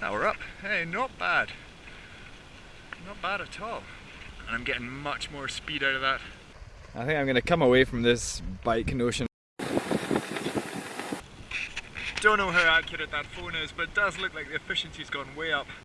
Now we're up. Hey, not bad. Not bad at all. And I'm getting much more speed out of that. I think I'm going to come away from this bike notion. Don't know how accurate that phone is, but it does look like the efficiency's gone way up.